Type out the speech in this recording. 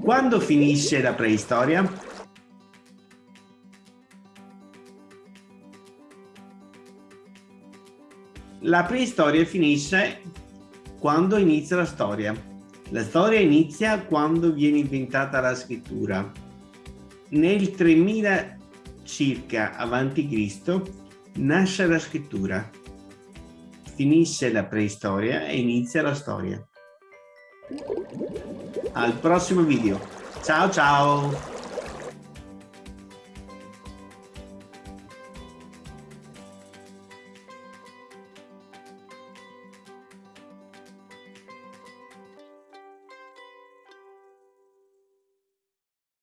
Quando finisce la preistoria? La preistoria finisce quando inizia la storia. La storia inizia quando viene inventata la scrittura. Nel 3000 circa Cristo nasce la scrittura. Finisce la preistoria e inizia la storia. Al prossimo video. Ciao ciao!